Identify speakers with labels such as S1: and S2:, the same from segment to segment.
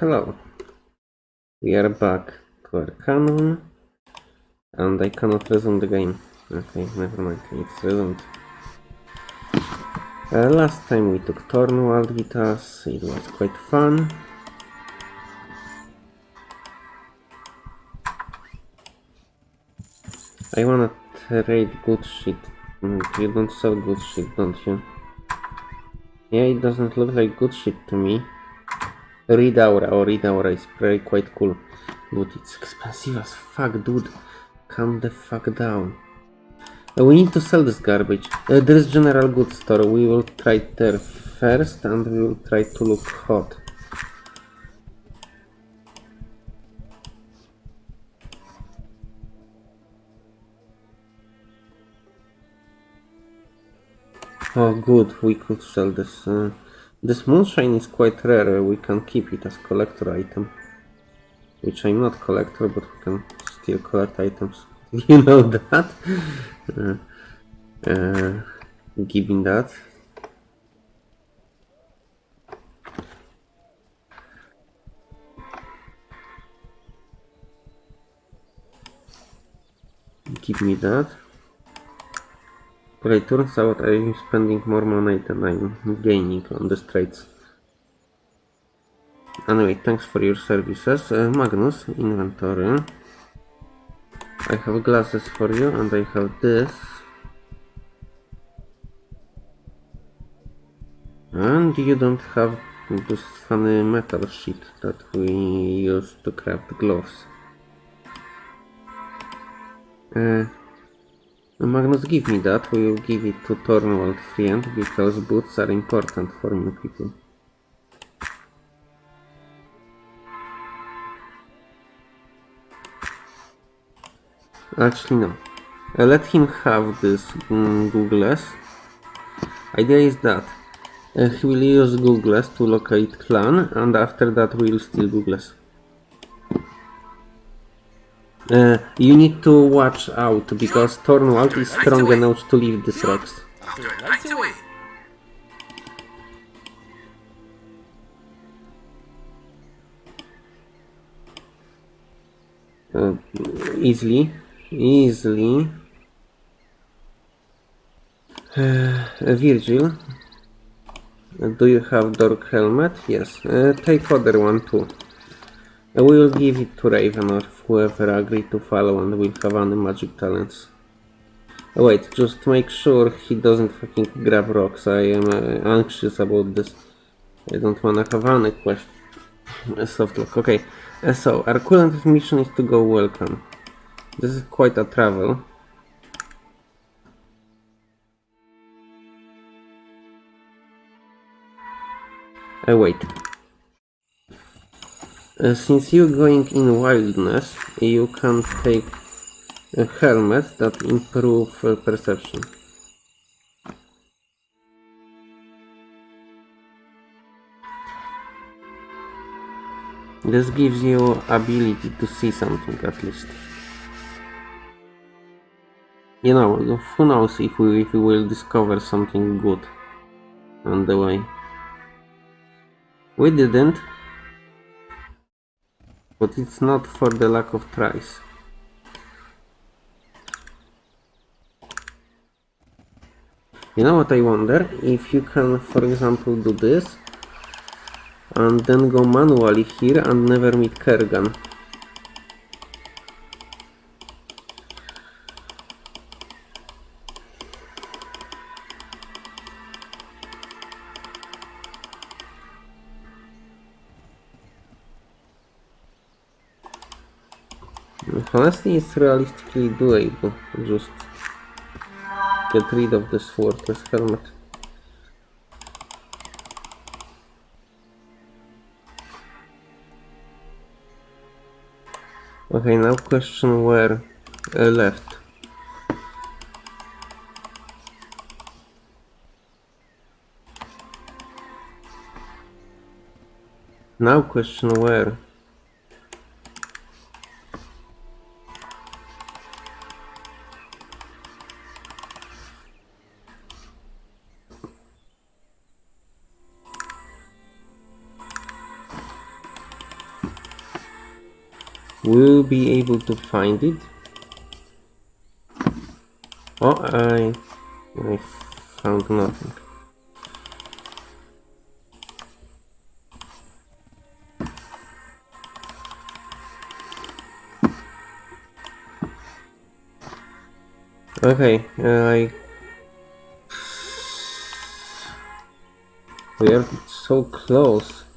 S1: hello. We are back to our canon. And I cannot resume the game. Okay, never mind, it's resumed. Uh, last time we took Tornwald with us, it was quite fun. I wanna trade good shit. Mm, You don't sell good shit, don't you? Yeah, it doesn't look like good shit to me. Read Aura, or Read Aura is very quite cool. But it's expensive as fuck, dude. Calm the fuck down. Uh, we need to sell this garbage. Uh, there is general goods store. We will try there first and we will try to look hot. Oh good, we could sell this. Uh, this moonshine is quite rare. We can keep it as collector item. Which I'm not collector, but we can still collect items. You know that? Uh, uh, giving that. Give me that. But it turns out I'm spending more money than I'm gaining on the trades. Anyway, thanks for your services. Uh, Magnus, inventory. I have glasses for you and I have this. And you don't have this funny metal sheet that we use to craft gloves. Uh, Magnus, give me that. We will give it to Tornwald friend because boots are important for me people. Actually, no. Uh, let him have this mm, Googles. Idea is that uh, he will use Googles to locate clan, and after that we will steal Googles. Uh, you need to watch out because Tornwald is strong enough to leave these rocks.
S2: I'll do it right away.
S1: Uh, easily, easily. Uh, Virgil, do you have dark helmet? Yes. Uh, take other one too. We will give it to Raven or whoever agreed to follow and will have any magic talents. Uh, wait, just make sure he doesn't fucking grab rocks. I am uh, anxious about this. I don't wanna have any question. Soft lock. Okay. Uh, so, our current mission is to go Wheel Clan. This is quite a travel. Uh, wait. Uh, since you're going in wildness, you can take a helmet that improve uh, perception. This gives you ability to see something at least. You know, who knows if we, if we will discover something good on the way. We didn't, but it's not for the lack of tries. You know what I wonder? If you can, for example, do this and then go manually here and never meet Kerghan. Honestly, it's realistically doable. Just get rid of this fortress helmet. Okay, now question where uh, left. Now question where. Be able to find it? Oh, I, I found nothing. Okay, uh, I... We are so close.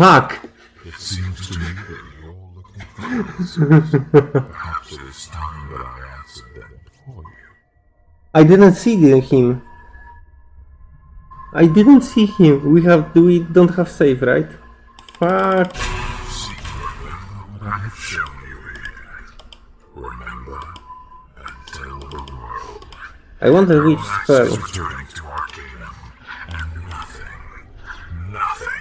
S1: Fuck!
S2: It seems to me that you're looking for answers. Perhaps it is time that I answered them for you.
S1: I didn't see him. I didn't see him. We have we don't have save, right? Fuck.
S2: I
S1: wonder which spell.
S2: is returning to Arcanum, and nothing, nothing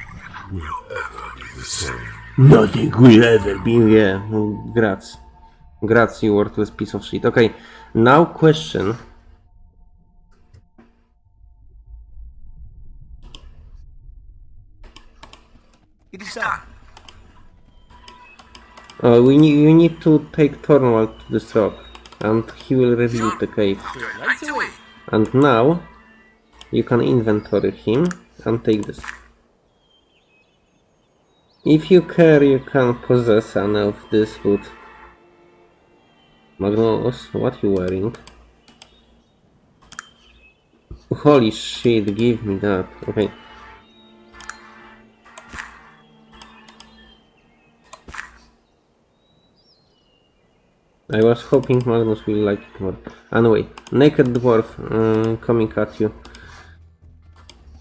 S2: will ever be the same.
S1: Nothing will ever be. Yeah, grats. Grats, you worthless piece of shit. Okay, now question.
S3: It is done.
S1: Uh, we need, you need to take Thornwald to this rock, and he will reveal the cave. And now, you can inventory him and take this. If you care, you can possess an of this wood. Magnus, what you wearing? Holy shit, give me that. Okay. I was hoping Magnus will like it more. Anyway, naked dwarf uh, coming at you.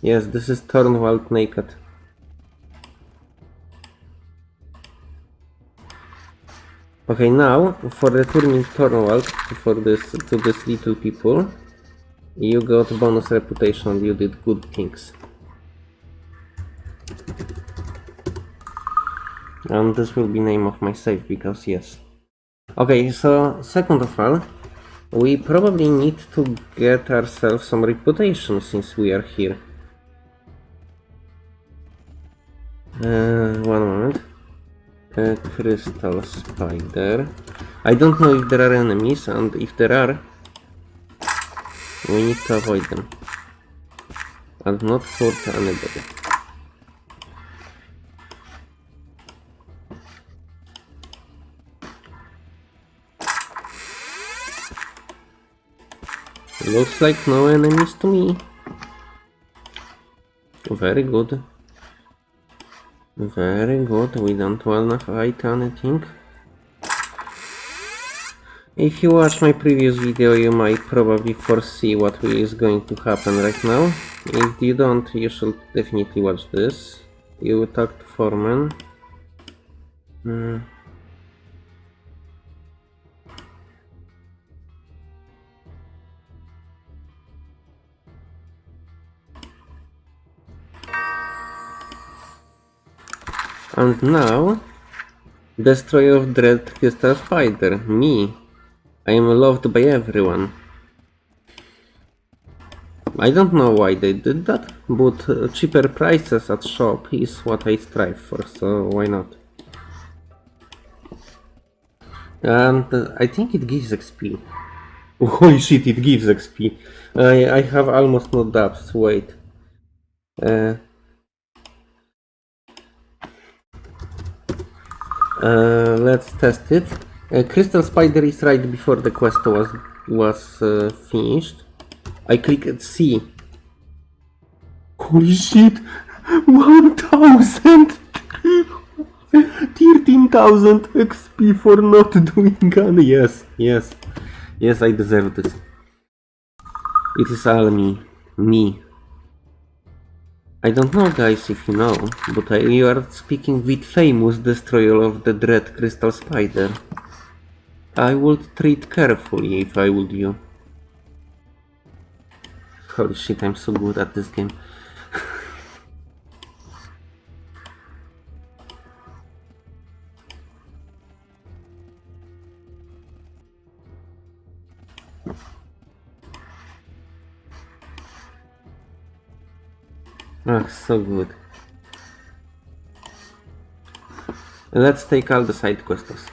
S1: Yes, this is Thornwald naked. Okay, now for returning Thornwald for this to this little people, you got bonus reputation. You did good things. And this will be name of my save because yes. Okay, so second of all, we probably need to get ourselves some reputation since we are here. Uh, one moment. A crystal spider. I don't know if there are enemies, and if there are, we need to avoid them. And not hurt anybody. Looks like no enemies to me. Very good. Very good, we don't wanna fight anything. If you watch my previous video, you might probably foresee what is going to happen right now. If you don't, you should definitely watch this. You talk to Foreman. Hmm. And now, Destroyer of Dread Crystal Spider, me. I am loved by everyone. I don't know why they did that, but uh, cheaper prices at shop is what I strive for, so why not? And uh, I think it gives XP. Holy shit, it gives XP. I, I have almost no dubs, wait. Uh, Uh, let's test it. Uh, Crystal Spider is right before the quest was was uh, finished. I clicked C. Holy shit! 1000! 13,000 XP for not doing gun. Yes, yes. Yes, I deserve this. It is all me. Me. I don't know guys if you know, but I, you are speaking with famous destroyer of the dread crystal spider. I would treat carefully if I would you. Holy shit, I'm so good at this game. Ah, so good. Let's take all the side quests.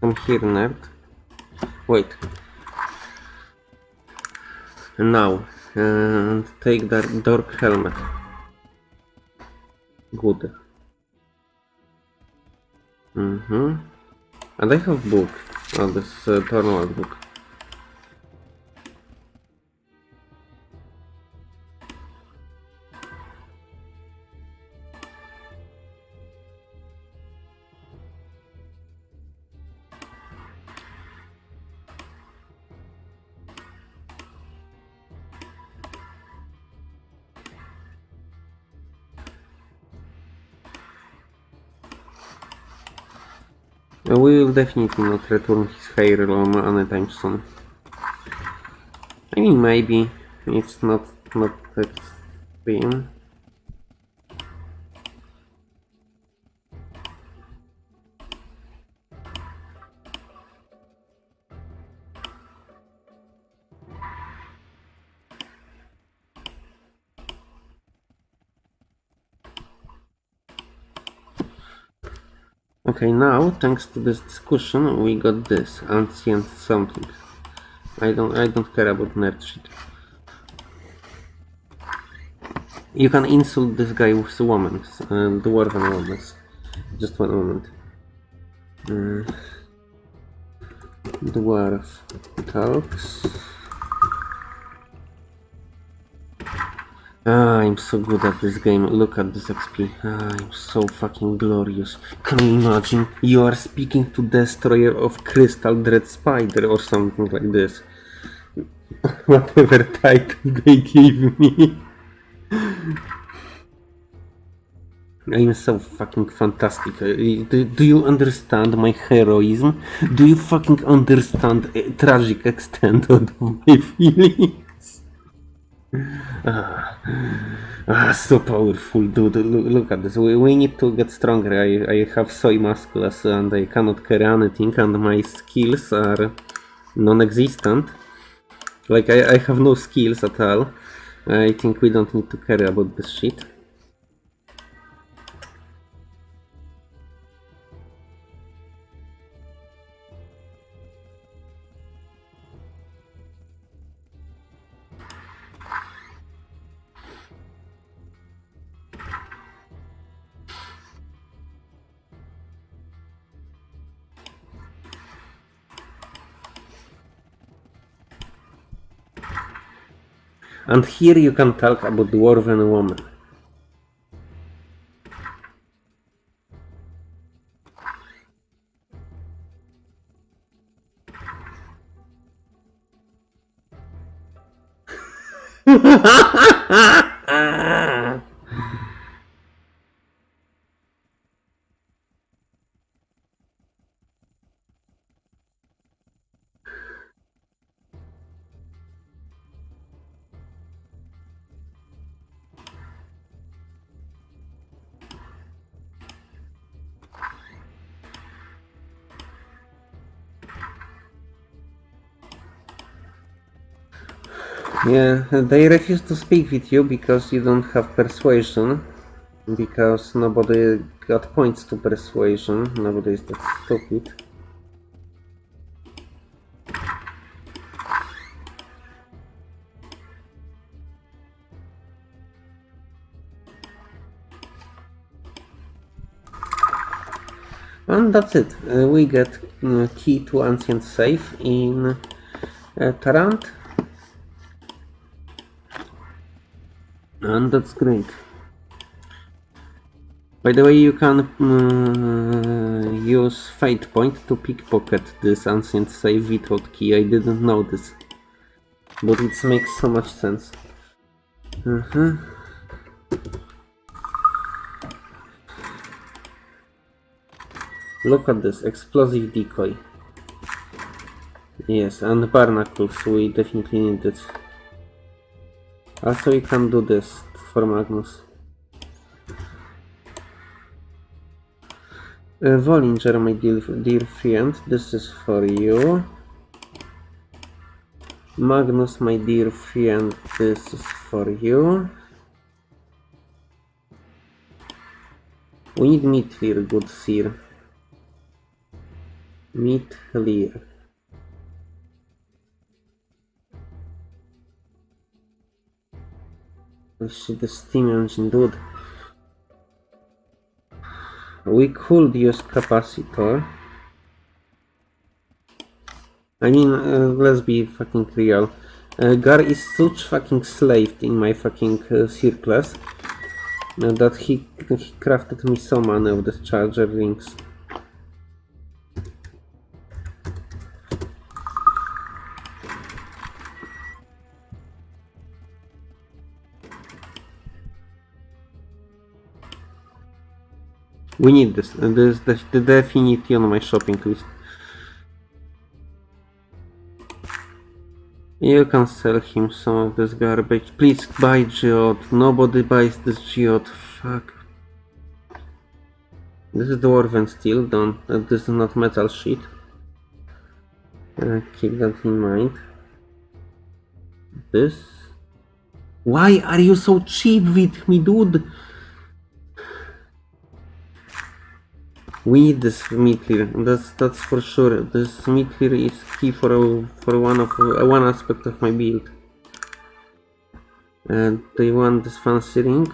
S1: Come here, nerd. Wait. Now, and take that dark helmet. Good. Mm-hmm. And I have book. Oh, this uh, Tornwald book. We will definitely not return his hair long anytime soon. I mean, maybe it's not not that extreme. Okay, now thanks to this discussion, we got this ancient something. I don't, I don't care about nerd shit. You can insult this guy with woman, uh, dwarven woman. Just one moment. Uh, dwarf talks. Ah, I'm so good at this game. Look at this XP. Ah, I'm so fucking glorious. Can you imagine? You are speaking to Destroyer of Crystal Dread Spider or something like this. Whatever title they give me. I'm so fucking fantastic. Uh, Do, do you understand my heroism? Do you fucking understand a tragic extent of my feelings? Ah, ah, so powerful, dude. Look, look at this. We, we need to get stronger. I, I have soy muscles and I cannot carry anything, and my skills are non existent. Like, I, I have no skills at all. I think we don't need to care about this shit. And here you can talk about dwarven woman. Yeah, they refuse to speak with you because you don't have persuasion. Because nobody got points to persuasion. Nobody is that stupid. And that's it. Uh, we get uh, key to ancient safe in uh, Tarant. And that's great. By the way, you can uh, use Fate Point to pickpocket this ancient save without key. I didn't know this. But it makes so much sense. Uh-huh. Look at this, explosive decoy. Yes, and barnacles, we definitely need it. Also, you can do this for Magnus. Uh, Vollinger, my dear, dear friend, this is for you. Magnus, my dear friend, this is for you. We need Mitlir, good sir. Mitlir. Shit, the steam engine, dude. We could use capacitor. I mean, uh, let's be fucking real. Uh, Gar is such fucking slave in my fucking uh, circles uh, that he, he crafted me so many of the charger rings. We need this. This is the, the definitely on my shopping list. You can sell him some of this garbage. Please buy geode. Nobody buys this geode. Fuck. This is dwarven steel. Don't. Uh, this is not metal sheet. Uh, keep that in mind. This. Why are you so cheap with me, dude? We need this Mitlir. That's that's for sure. This Mitlir is key for for one of uh, one aspect of my build. And they want this fancy ring?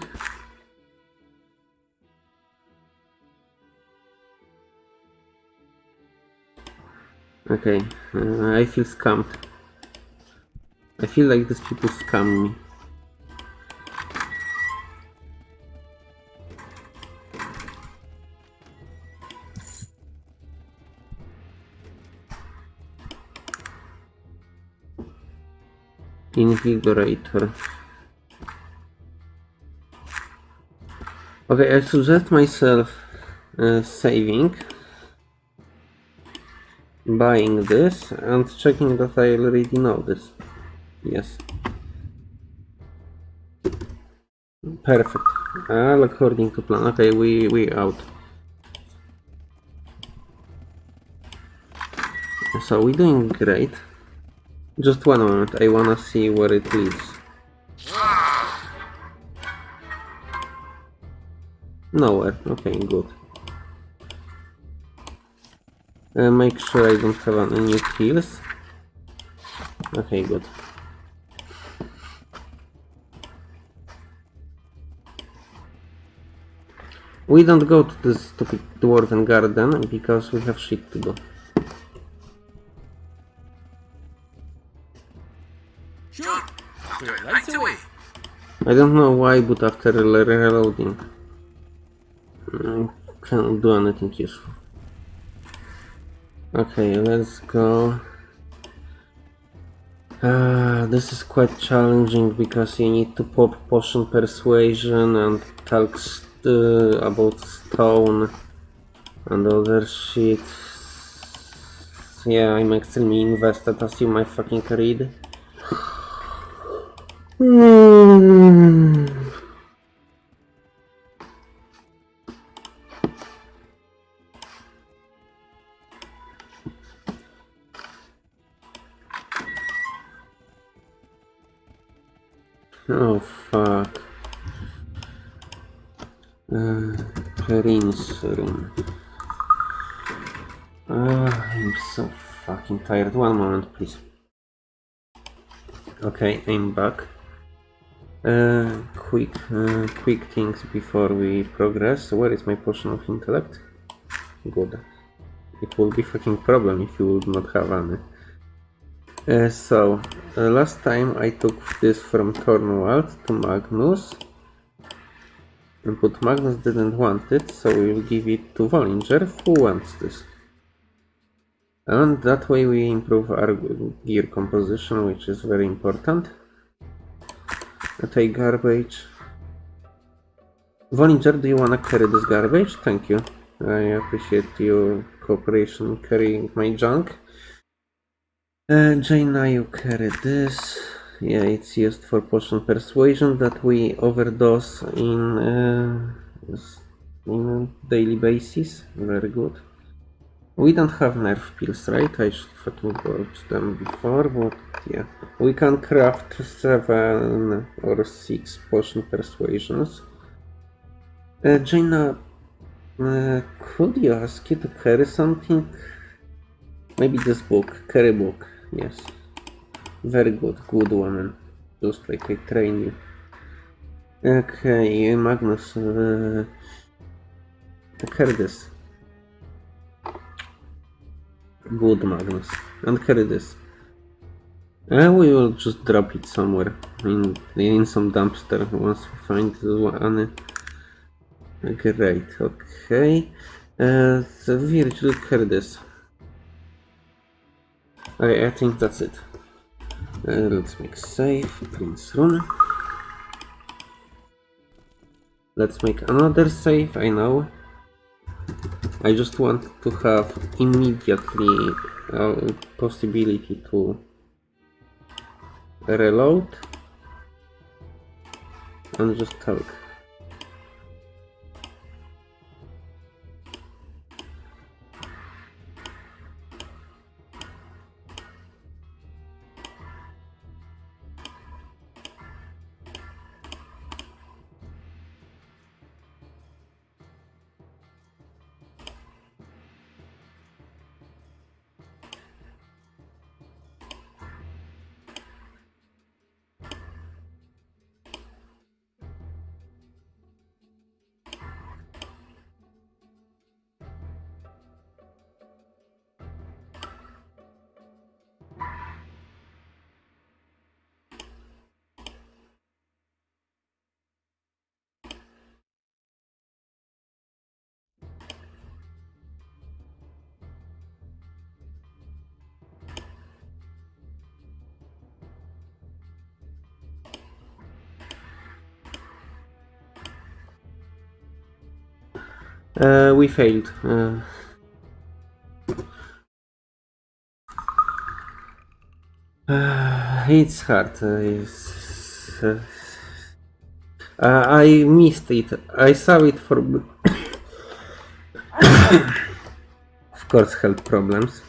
S1: Okay, uh, I feel scammed. I feel like these people scam me. Invigorator. Okay, I suggest myself uh, saving, buying this, and checking that I already know this. Yes. Perfect. All according to plan. Okay, we we out. So we're doing great. Just one moment, I wanna see where it leads. Nowhere, okay, good. Uh, make sure I don't have any kills. Okay, good. We don't go to this stupid dwarven garden because we have shit to do. I don't know why, but after re- reloading, I can't do anything useful. Okay, let's go. Uh, this is quite challenging because you need to pop potion persuasion and talk st- about stone and other shit. Yeah, I'm extremely invested as you might fucking read. Hmm. Oh fuck. Uh, room. Ah, I'm so fucking tired. One moment, please. Okay, I'm back. Uh, quick, uh, quick things before we progress. Where is my potion of intellect? Good. It will be fucking problem if you would not have any. Uh, so, uh, last time I took this from Thornwald to Magnus. But Magnus didn't want it, so we'll give it to Vollinger, who wants this. And that way we improve our gear composition, which is very important. I take garbage. Vollinger, do you wanna carry this garbage? Thank you. I appreciate your cooperation carrying my junk. Uh, Jayna, you carry this. Yeah, it's used for potion persuasion that we overdose in uh, in a daily basis. Very good. We don't have nerf pills, right? I should have bought them before, but yeah. We can craft seven or six potion persuasions. Uh, Jayna, uh, could you ask you to carry something? Maybe this book, carry book, yes. Very good, good woman. Just like I train you. Okay, Magnus, uh, carry this. Good, Magnus. And carry this. Uh, we will just drop it somewhere in in some dumpster once we find one. Great, okay. Uh, so Virgil, carry this. Okay, I think that's it. Uh, let's make save, Prince Rune. Let's make another save, I know. I just want to have immediately uh, possibility to reload and just talk. Uh, we failed. Uh, uh, it's hard. Uh, uh, I missed it. I saw it for. of course, health problems.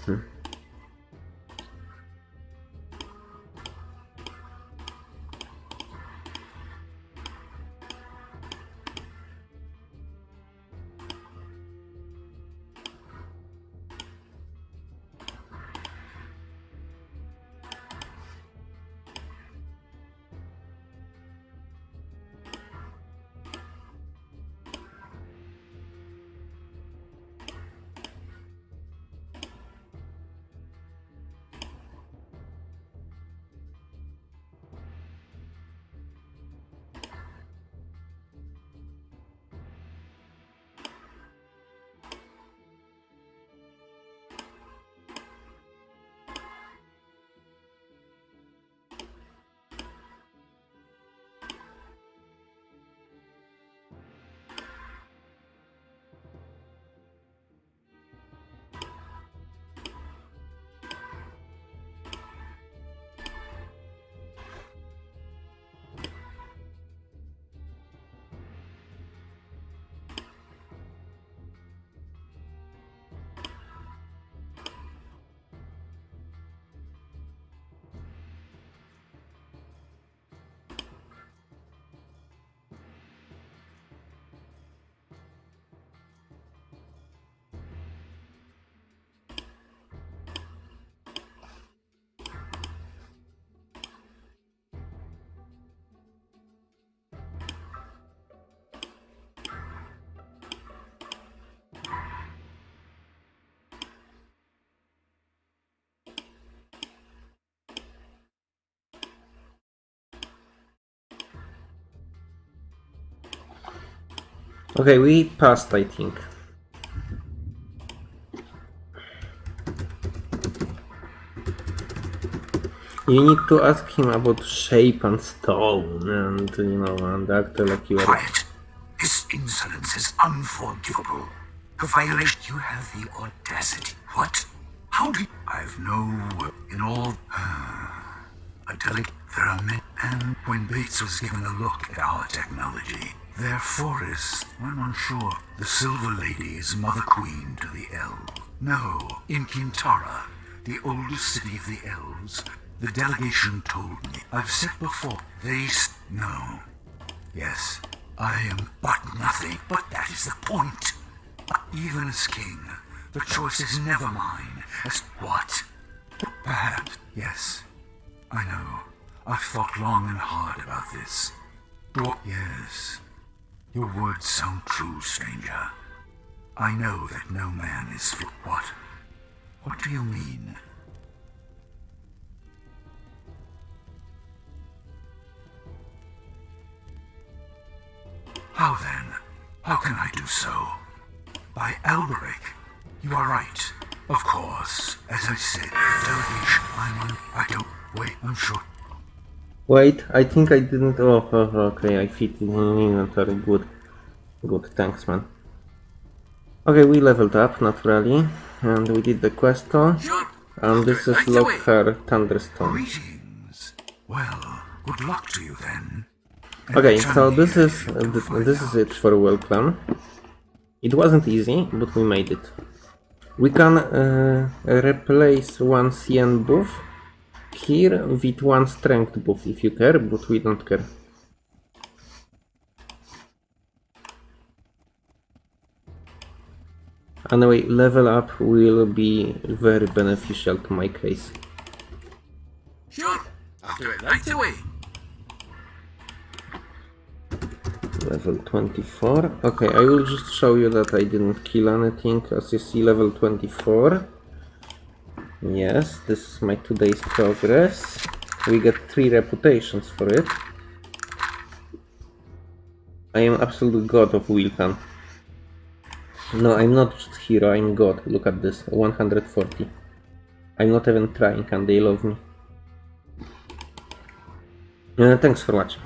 S1: Okay, we passed, I think. You need to ask him about shape and stone and, you know, and act like you are...
S4: Quiet. This insolence is unforgivable. The violation. You have the audacity. What? How do you... I've no word in all... A delicate pyramid. And when Bates was given a look at our technology, Their forest, I'm unsure. The Silver Lady is Mother Queen to the elves. No, in Qintarra, the oldest city of the elves, the delegation told me. I've said before, they No. Yes, I am but nothing, but that is the point. Even as king, the choice is never mine. As what? Perhaps, yes. I know. I've thought long and hard about this. Yes. Your words sound true, stranger. I know that no man is for what? What do you mean? How then? How can I do so? By Alberic. You are right. Of course. As I said, delegation. I'm on. I don't. Wait, I'm sure.
S1: Wait, I think I didn't. Oh, oh, okay, I fit in inventory. Good. Good, thanks, man. Okay, we leveled up naturally, and we did the
S3: quest.
S1: And this is. Loghaire Thunderstone.
S4: Greetings. Well, good luck to you then.
S1: Okay, so this is
S4: if you can
S1: th-
S4: find
S1: this is it for Wheel Clan. It wasn't easy, but we made it. We can uh, replace one CN buff here with one strength buff if you care, but we don't care. Anyway, level up will be very beneficial to my case.
S3: Sure. I'll do it right away.
S1: Level 24. Okay, I will just show you that I didn't kill anything. As you see, level 24. Yes, this is my today's progress. We get 3 reputations for it. I am absolute god of Wheel Clan. No, I'm not just hero, I'm god. Look at this, 140. I'm not even trying and they love me. Uh, thanks for watching.